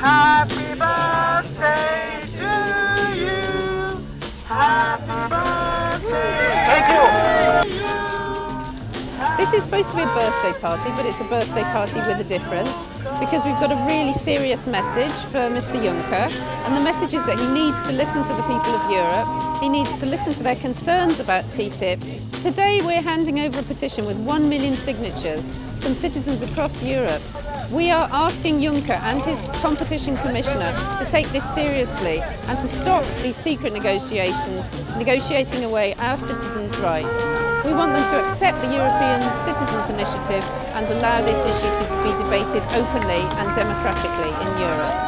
Happy birthday to you. Happy birthday. Thank you. This is supposed to be a birthday party, but it's a birthday party with a difference because we've got a really serious message for Mr Juncker and the message is that he needs to listen to the people of Europe he needs to listen to their concerns about TTIP. Today we're handing over a petition with one million signatures from citizens across Europe we are asking Juncker and his competition commissioner to take this seriously and to stop these secret negotiations, negotiating away our citizens' rights. We want them to accept the European Citizens Initiative and allow this issue to be debated openly and democratically in Europe.